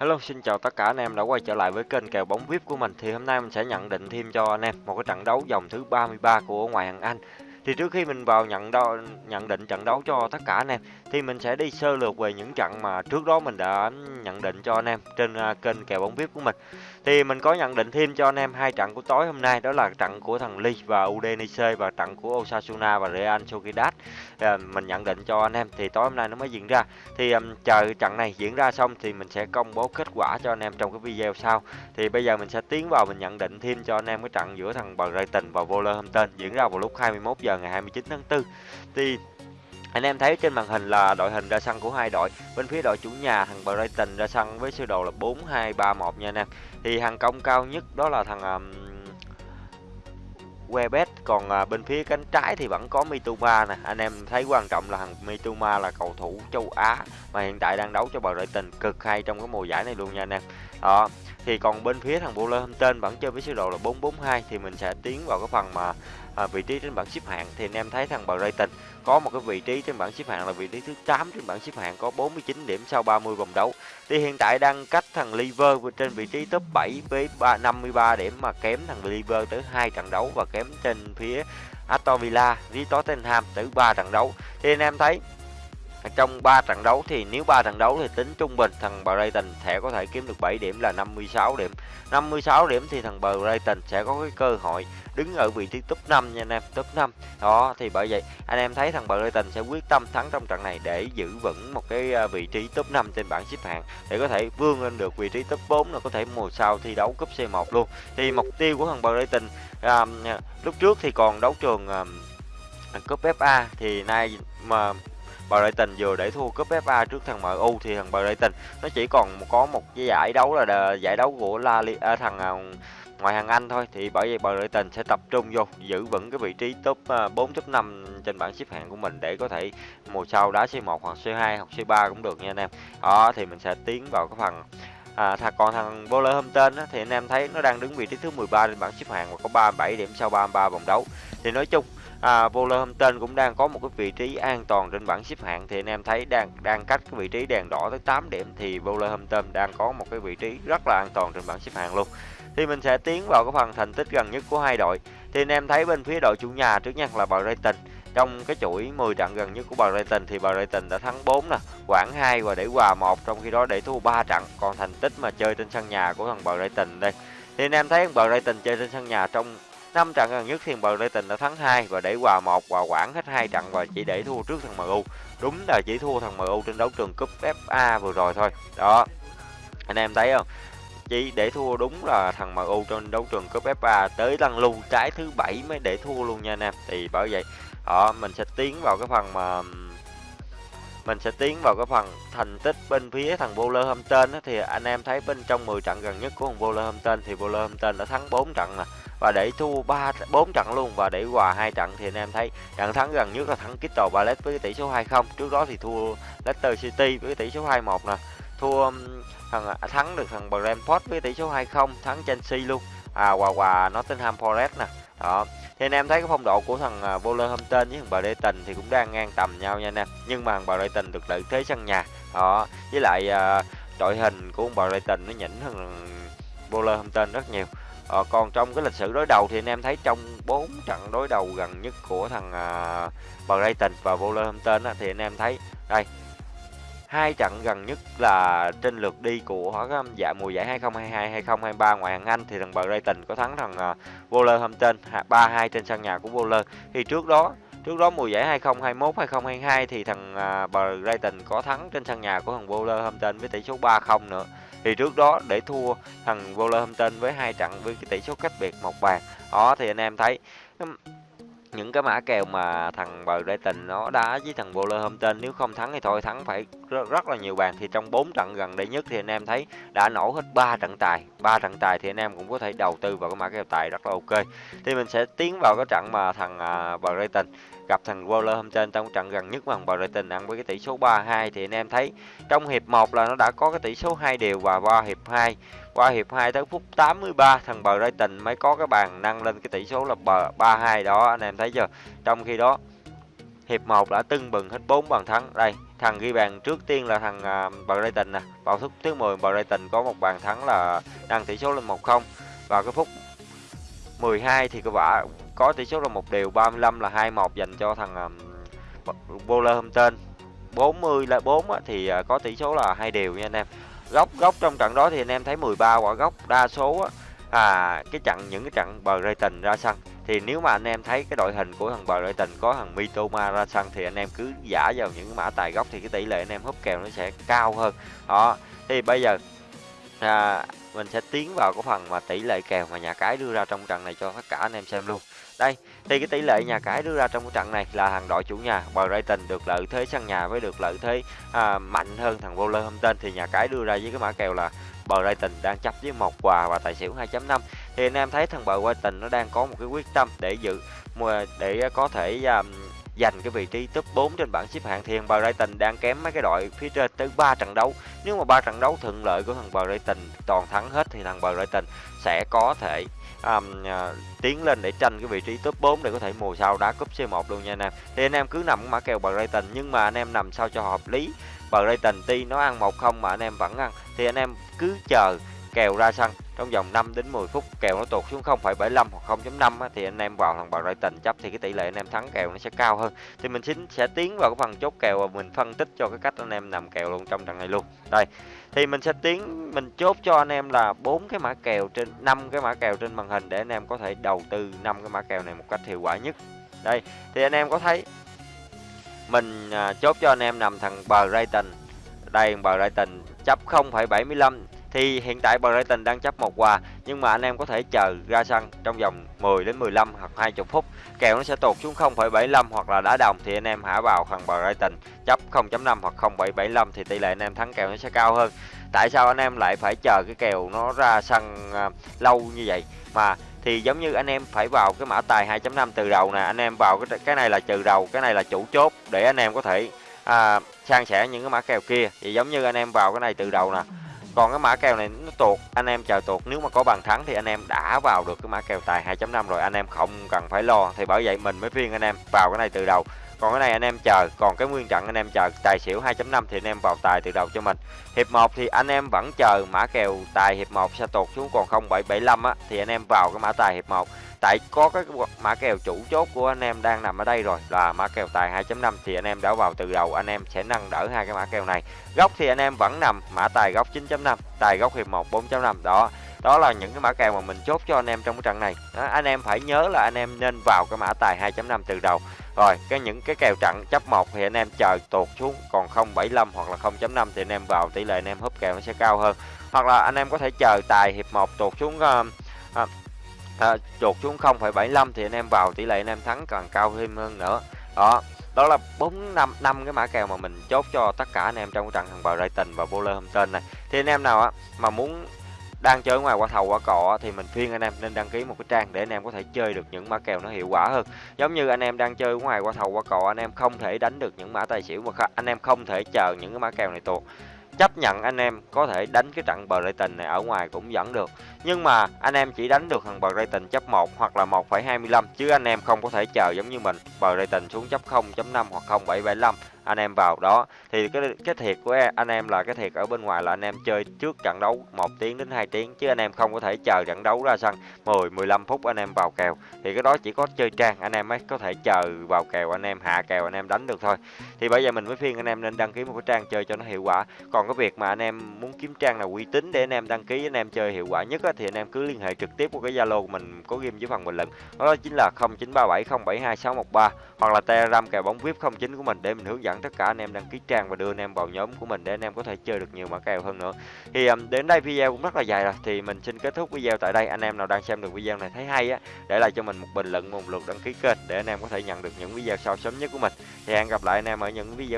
Hello, xin chào tất cả anh em đã quay trở lại với kênh kèo bóng VIP của mình. Thì hôm nay mình sẽ nhận định thêm cho anh em một cái trận đấu vòng thứ 33 của ngoại hạng Anh. Thì trước khi mình vào nhận đo, nhận định trận đấu cho tất cả anh em thì mình sẽ đi sơ lược về những trận mà trước đó mình đã nhận định cho anh em trên uh, kênh kèo bóng VIP của mình. Thì mình có nhận định thêm cho anh em hai trận của tối hôm nay đó là trận của thằng Lee và Udinese và trận của Osasuna và Real Sociedad. À, mình nhận định cho anh em thì tối hôm nay nó mới diễn ra. Thì um, chờ trận này diễn ra xong thì mình sẽ công bố kết quả cho anh em trong cái video sau. Thì bây giờ mình sẽ tiến vào mình nhận định thêm cho anh em cái trận giữa thằng Brighton và Wolverhampton diễn ra vào lúc 21 giờ ngày 29 tháng 4. Thì anh em thấy trên màn hình là đội hình ra sân của hai đội. Bên phía đội chủ nhà thằng Brighton ra sân với sơ đồ là 4-2-3-1 nha anh em. Thì hàng công cao nhất đó là thằng um, Webet còn à, bên phía cánh trái thì vẫn có Mitoma nè anh em thấy quan trọng là thằng Mitoma là cầu thủ châu Á mà hiện tại đang đấu cho Brighton cực hay trong cái mùa giải này luôn nha anh em đó thì còn bên phía thằng Wolverhampton vẫn chơi với sơ đồ là 442 thì mình sẽ tiến vào cái phần mà à, vị trí trên bảng xếp hạng. Thì anh em thấy thằng Brighton có một cái vị trí trên bảng xếp hạng là vị trí thứ 8 trên bảng xếp hạng có 49 điểm sau 30 vòng đấu. Thì hiện tại đang cách thằng Liver trên vị trí top 7 với 3, 53 điểm mà kém thằng Liver tới hai trận đấu và kém trên phía Aston Villa với Tottenham tới 3 trận đấu. Thì anh em thấy trong 3 trận đấu thì nếu 3 trận đấu thì tính trung bình thằng Brighton sẽ có thể kiếm được 7 điểm là 56 điểm. 56 điểm thì thằng Brighton sẽ có cái cơ hội đứng ở vị trí top 5 nha anh em top 5 đó thì bởi vậy anh em thấy thằng Brighton sẽ quyết tâm thắng trong trận này để giữ vững một cái à, vị trí top 5 trên bảng xếp hạng để có thể vươn lên được vị trí top 4 là có thể mùa sau thi đấu cúp C1 luôn. Thì mục tiêu của thằng Brighton à, lúc trước thì còn đấu trường à, cúp FA thì nay mà Brighton vừa để thua cúp FA trước thằng MU thì thằng Brighton nó chỉ còn có một cái giải đấu là giải đấu của La Liga à, thằng à, ngoài hàng Anh thôi thì bởi vậy Brighton sẽ tập trung vô giữ vững cái vị trí top 4 top 5 trên bảng xếp hạng của mình để có thể mùa sau đá C1 hoặc C2 hoặc C3 cũng được nha anh em. Đó thì mình sẽ tiến vào cái phần À, thằng còn thằng Wolverhampton á, thì anh em thấy nó đang đứng vị trí thứ 13 trên bảng xếp hạng và có 37 điểm sau 33 vòng đấu. Thì nói chung à, Wolverhampton cũng đang có một cái vị trí an toàn trên bảng xếp hạng thì anh em thấy đang đang cách cái vị trí đèn đỏ tới 8 điểm thì Wolverhampton đang có một cái vị trí rất là an toàn trên bảng xếp hạng luôn thì mình sẽ tiến vào cái phần thành tích gần nhất của hai đội thì anh em thấy bên phía đội chủ nhà trước nhất là Brighton trong cái chuỗi 10 trận gần nhất của Brighton thì Brighton đã thắng 4 nè, Quảng 2 và để hòa 1 trong khi đó để thua 3 trận. Còn thành tích mà chơi trên sân nhà của thằng Brighton đây. Thì anh em thấy Brighton chơi trên sân nhà trong 5 trận gần nhất thì Brighton đã thắng 2 và để hòa 1 và Quảng hết 2 trận và chỉ để thua trước thằng MU. Đúng là chỉ thua thằng MU trên đấu trường cúp FA vừa rồi thôi. Đó. Anh em thấy không? chỉ để thua đúng là thằng MU trên đấu trường cúp FA tới lần lưu trái thứ bảy mới để thua luôn nha anh em thì bởi vậy đó mình sẽ tiến vào cái phần mà, mình sẽ tiến vào cái phần thành tích bên phía thằng Wolverhampton thì anh em thấy bên trong 10 trận gần nhất của thằng Wolverhampton thì Wolverhampton đã thắng 4 trận nè và để thua 3 4 trận luôn và để hòa hai trận thì anh em thấy trận thắng gần nhất là thắng Crystal Palace với tỷ số 2-0 trước đó thì thua Leicester City với tỷ số 2-1 nè. Thua um, thằng à, thắng được thằng Brentford với tỷ số 2-0 thắng Chelsea luôn. À hòa hòa Nottingham Forest nè. Đó. Thì anh em thấy cái phong độ của thằng à, Wolverhampton với thằng Brighton thì cũng đang ngang tầm nhau nha anh em. Nhưng mà thằng Brighton được lợi thế sân nhà. Đó. Với lại uh, đội hình của ông Brighton nó nhỉnh hơn Wolverhampton rất nhiều ờ, còn trong cái lịch sử đối đầu thì anh em thấy trong 4 trận đối đầu gần nhất của thằng uh, Brighton và Wolverhampton á, thì anh em thấy đây hai trận gần nhất là trên lượt đi của dạ mùa giải 2022 2023 ngoại hạng Anh thì thằng Brighton có thắng thằng uh, Wolverhampton 3-2 trên sân nhà của Wolver. Thì trước đó trước đó mùa giải 2021 2022 thì thằng uh, Brighton có thắng trên sân nhà của thằng Wolverhampton với tỷ số 3-0 nữa. Thì trước đó để thua thằng Wolverhampton với hai trận với cái tỷ số cách biệt một bàn. Đó thì anh em thấy những cái mã kèo mà thằng Brighton nó đá với thằng Wolverhampton nếu không thắng thì thôi thắng phải rất, rất là nhiều bàn thì trong 4 trận gần đây nhất thì anh em thấy đã nổ hết 3 trận tài ba trận tài thì anh em cũng có thể đầu tư vào cái mã kèo tài rất là ok. Thì mình sẽ tiến vào cái trận mà thằng uh, Brighton gặp thằng Wolverhampton trong trận gần nhất mà thằng Brighton ăn với cái tỷ số 3-2 thì anh em thấy trong hiệp 1 là nó đã có cái tỷ số 2 đều và qua hiệp 2 qua hiệp 2 tới phút 83 thằng Brighton mới có cái bàn nâng lên cái tỷ số là 3-2 đó anh em thấy chưa? Trong khi đó hiệp 1 đã tưng bừng hết 4 bàn thắng. Đây thằng ghi bàn trước tiên là thằng à, Brighton nè. Vào phút thứ 10 Brighton có một bàn thắng là nâng tỷ số lên 1-0 và cái phút 12 thì có vả có tỷ số là một đều 35 là 2-1 dành cho thằng um, Wolverhampton. 40 là 4 á, thì à, có tỷ số là hai đều nha anh em. Góc góc trong trận đó thì anh em thấy 13 quả góc đa số á, à cái trận những cái trận Brighton ra sân thì nếu mà anh em thấy cái đội hình của thằng Brighton có thằng Mitoma ra sân thì anh em cứ giả vào những cái mã tài gốc thì cái tỷ lệ anh em húp kèo nó sẽ cao hơn. Đó thì bây giờ à, mình sẽ tiến vào cái phần mà tỷ lệ kèo mà nhà cái đưa ra trong trận này cho tất cả anh em xem luôn. Đây thì cái tỷ lệ nhà cái đưa ra trong cái trận này là hàng đội chủ nhà Brighton được lợi thế sân nhà với được lợi thế à, mạnh hơn thằng Wolverhampton. Thì nhà cái đưa ra với cái mã kèo là Brighton đang chấp với một quà và tài xỉu 2.5 thì anh em thấy thằng bờ qua tình nó đang có một cái quyết tâm để giữ để có thể um, giành cái vị trí top 4 trên bảng xếp hạng thì thằng Brighton đang kém mấy cái đội phía trên tới 3 trận đấu. Nếu mà ba trận đấu thuận lợi của thằng Brighton toàn thắng hết thì thằng Brighton sẽ có thể um, uh, tiến lên để tranh cái vị trí top 4 để có thể mùa sau đá cúp C1 luôn nha anh em. Thì anh em cứ nằm mã kèo Brighton nhưng mà anh em nằm sao cho hợp lý. Brighton tuy nó ăn 1-0 mà anh em vẫn ăn thì anh em cứ chờ kèo ra sân trong vòng 5 đến 10 phút kèo nó tụt xuống 0,75 hoặc 0.5 thì anh em vào thằng Brighton chấp thì cái tỷ lệ anh em thắng kèo nó sẽ cao hơn. Thì mình xin sẽ tiến vào cái phần chốt kèo và mình phân tích cho cái cách anh em nằm kèo luôn trong trận này luôn. Đây thì mình sẽ tiến mình chốt cho anh em là bốn cái mã kèo trên năm cái mã kèo trên màn hình để anh em có thể đầu tư năm cái mã kèo này một cách hiệu quả nhất. Đây thì anh em có thấy mình à, chốt cho anh em nằm thằng Brighton đây Brighton chấp 0,75 thì hiện tại Brighton đang chấp một quà nhưng mà anh em có thể chờ ra sân trong vòng 10 đến 15 hoặc 20 phút. Kèo nó sẽ tụt xuống 0,75 hoặc là đá đồng thì anh em hả vào thằng Brighton. Chấp 0.5 hoặc 0,75 thì tỷ lệ anh em thắng kèo nó sẽ cao hơn. Tại sao anh em lại phải chờ cái kèo nó ra sân à, lâu như vậy? Mà thì giống như anh em phải vào cái mã tài 2.5 từ đầu nè anh em vào cái cái này là trừ đầu cái này là chủ chốt để anh em có thể à, sang sẻ những cái mã kèo kia. Thì giống như anh em vào cái này từ đầu nè còn cái mã kèo này nó tuột. Anh em chờ tuột. Nếu mà có bàn thắng thì anh em đã vào được cái mã kèo tài 2.5 rồi. Anh em không cần phải lo. Thì bởi vậy mình mới khuyên anh em vào cái này từ đầu còn cái này anh em chờ còn cái nguyên trận anh em chờ tài xỉu 2.5 thì anh em vào tài từ đầu cho mình hiệp 1 thì anh em vẫn chờ mã kèo tài hiệp 1 sẽ tụt xuống còn 0.775 á thì anh em vào cái mã tài hiệp 1 tại có cái mã kèo chủ chốt của anh em đang nằm ở đây rồi là mã kèo tài 2.5 thì anh em đã vào từ đầu anh em sẽ nâng đỡ hai cái mã kèo này góc thì anh em vẫn nằm mã tài góc 9.5 tài góc hiệp 1 4.5 đó đó là những cái mã kèo mà mình chốt cho anh em trong cái trận này đó, anh em phải nhớ là anh em nên vào cái mã tài 2.5 từ đầu rồi cái những cái kèo trận chấp một thì anh em chờ tuột xuống còn 0.75 hoặc là 0.5 thì anh em vào tỷ lệ anh em húp kèo nó sẽ cao hơn. Hoặc là anh em có thể chờ tài hiệp 1 tuột xuống uh, uh, uh, tuột xuống 0,75 thì anh em vào tỷ lệ anh em thắng càng cao thêm hơn nữa. Đó đó là bốn năm năm cái mã kèo mà mình chốt cho tất cả anh em trong trận thằng bờ rating và Wolverhampton này. Thì anh em nào á mà muốn đang chơi ngoài quả thầu quả cọ thì mình khuyên anh em nên đăng ký một cái trang để anh em có thể chơi được những mã kèo nó hiệu quả hơn. Giống như anh em đang chơi ngoài quả thầu quả cọ anh em không thể đánh được những mã tài xỉu mà anh em không thể chờ những cái mã kèo này tuột. Chấp nhận anh em có thể đánh cái trận Brighton này ở ngoài cũng vẫn được. Nhưng mà anh em chỉ đánh được thằng Brighton chấp 1 hoặc là 1,25 chứ anh em không có thể chờ giống như mình Brighton xuống chấp 0.5 hoặc 0,775 anh em vào đó thì cái cái thiệt của anh em là cái thiệt ở bên ngoài là anh em chơi trước trận đấu 1 tiếng đến 2 tiếng chứ anh em không có thể chờ trận đấu ra sân 10 15 phút anh em vào kèo thì cái đó chỉ có chơi trang anh em mới có thể chờ vào kèo anh em hạ kèo anh em đánh được thôi thì bây giờ mình mới khuyên anh em nên đăng ký một cái trang chơi cho nó hiệu quả còn cái việc mà anh em muốn kiếm trang là uy tín để anh em đăng ký anh em chơi hiệu quả nhất á, thì anh em cứ liên hệ trực tiếp qua cái zalo của mình có ghim dưới phần bình luận đó chính là 0937072613 hoặc là telegram kèo bóng vip 09 của mình để mình hướng dẫn tất cả anh em đăng ký trang và đưa anh em vào nhóm của mình để anh em có thể chơi được nhiều mã kèo hơn nữa. Thì um, đến đây video cũng rất là dài rồi thì mình xin kết thúc video tại đây. Anh em nào đang xem được video này thấy hay á để lại cho mình một bình luận một lượt đăng ký kênh để anh em có thể nhận được những video sau sớm nhất của mình. Thì hẹn gặp lại anh em ở những video